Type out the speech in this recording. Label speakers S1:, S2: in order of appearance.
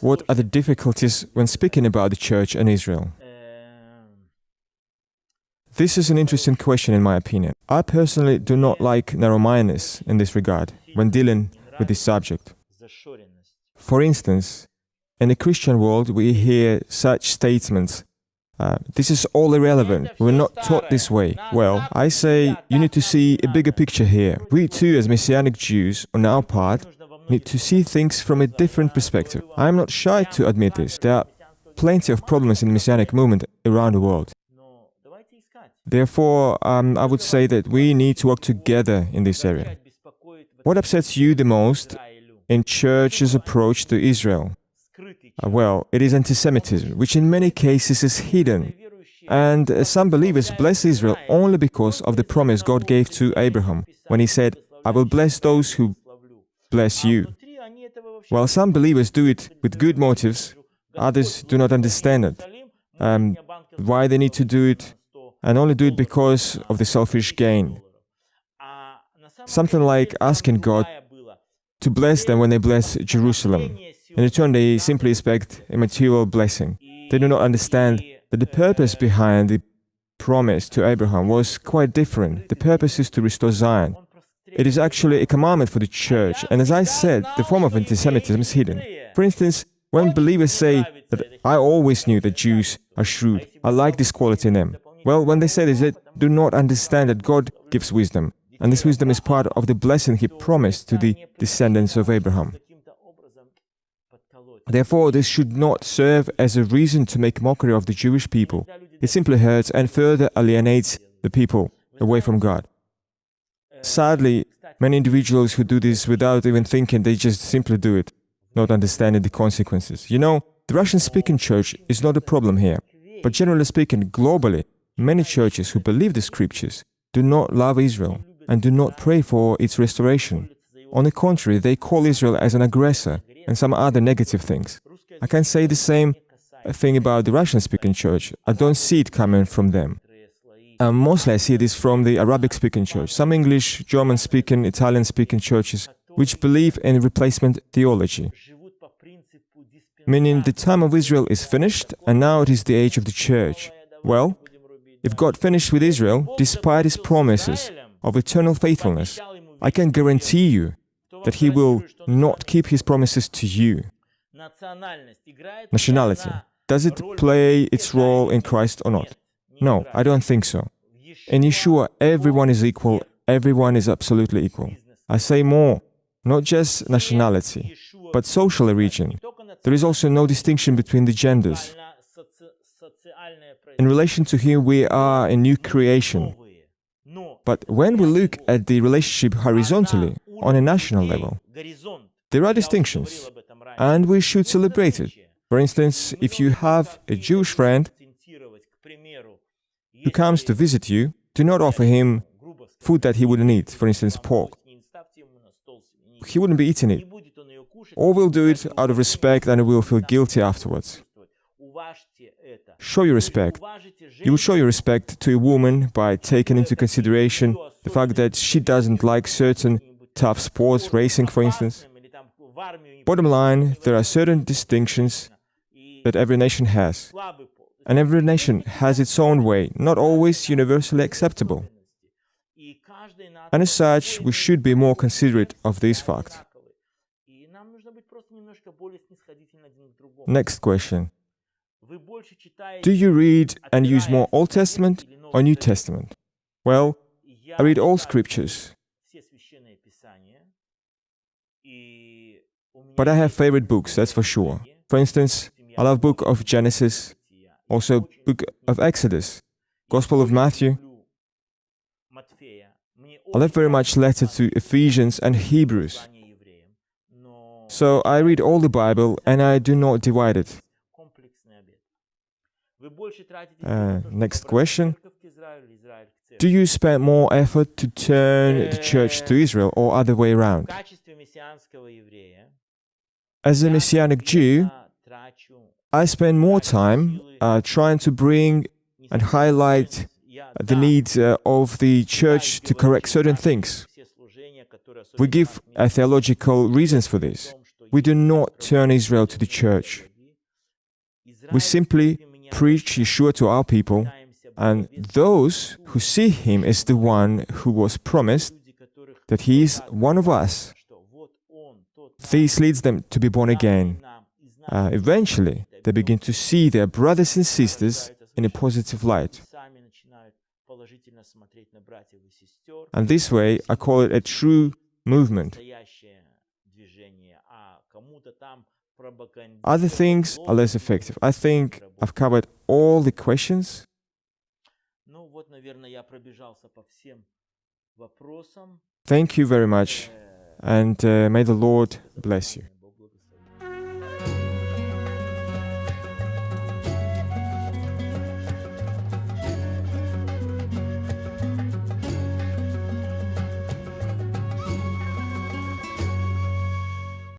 S1: What are the difficulties when speaking about the Church and Israel? This is an interesting question in my opinion. I personally do not like narrow-mindedness in this regard when dealing with this subject. For instance, in the Christian world we hear such statements uh, this is all irrelevant. We're not taught this way. Well, I say you need to see a bigger picture here. We too, as Messianic Jews, on our part, need to see things from a different perspective. I am not shy to admit this. There are plenty of problems in the Messianic movement around the world. Therefore, um, I would say that we need to work together in this area. What upsets you the most in Church's approach to Israel? Uh, well, it is anti-Semitism, which in many cases is hidden. And uh, some believers bless Israel only because of the promise God gave to Abraham, when he said, I will bless those who bless you. While some believers do it with good motives, others do not understand it, um, why they need to do it, and only do it because of the selfish gain. Something like asking God to bless them when they bless Jerusalem. In return, they simply expect a material blessing. They do not understand that the purpose behind the promise to Abraham was quite different. The purpose is to restore Zion, it is actually a commandment for the church, and as I said, the form of anti-Semitism is hidden. For instance, when believers say that I always knew that Jews are shrewd, I like this quality in them. Well, when they say this, they do not understand that God gives wisdom, and this wisdom is part of the blessing He promised to the descendants of Abraham. Therefore, this should not serve as a reason to make mockery of the Jewish people. It simply hurts and further alienates the people away from God. Sadly, many individuals who do this without even thinking, they just simply do it, not understanding the consequences. You know, the Russian speaking church is not a problem here, but generally speaking, globally, many churches who believe the scriptures do not love Israel and do not pray for its restoration. On the contrary, they call Israel as an aggressor and some other negative things. I can say the same thing about the Russian speaking church. I don't see it coming from them. Um, mostly I see this from the Arabic speaking church, some English, German speaking, Italian speaking churches, which believe in replacement theology, meaning the time of Israel is finished and now it is the age of the church. Well, if God finished with Israel, despite his promises of eternal faithfulness, I can guarantee you that he will not keep his promises to you. Nationality. Does it play its role in Christ or not? No, I don't think so. In Yeshua, everyone is equal, everyone is absolutely equal. I say more, not just nationality, but social origin. There is also no distinction between the genders. In relation to Him, we are a new creation. But when we look at the relationship horizontally, on a national level, there are distinctions, and we should celebrate it. For instance, if you have a Jewish friend who comes to visit you, do not offer him food that he wouldn't eat, for instance, pork. He wouldn't be eating it. Or will do it out of respect and will feel guilty afterwards. Show your respect. You will show your respect to a woman by taking into consideration the fact that she doesn't like certain tough sports, racing, for instance. Bottom line, there are certain distinctions that every nation has. And every nation has its own way, not always universally acceptable. And as such, we should be more considerate of this fact. Next question. Do you read and use more Old Testament or New Testament? Well, I read all scriptures, but I have favorite books, that's for sure. For instance, I love book of Genesis, also book of Exodus, Gospel of Matthew. I love very much letter to Ephesians and Hebrews. So I read all the Bible and I do not divide it. Uh, next question. Do you spend more effort to turn the church to Israel or other way around? As a Messianic Jew, I spend more time uh, trying to bring and highlight the need uh, of the church to correct certain things. We give uh, theological reasons for this. we do not turn Israel to the church. We simply preach Yeshua to our people, and those who see him as the one who was promised, that he is one of us, this leads them to be born again. Uh, eventually, they begin to see their brothers and sisters in a positive light. And this way, I call it a true movement. Other things are less effective. I think I've covered all the questions. Thank you very much, and uh, may the Lord bless you.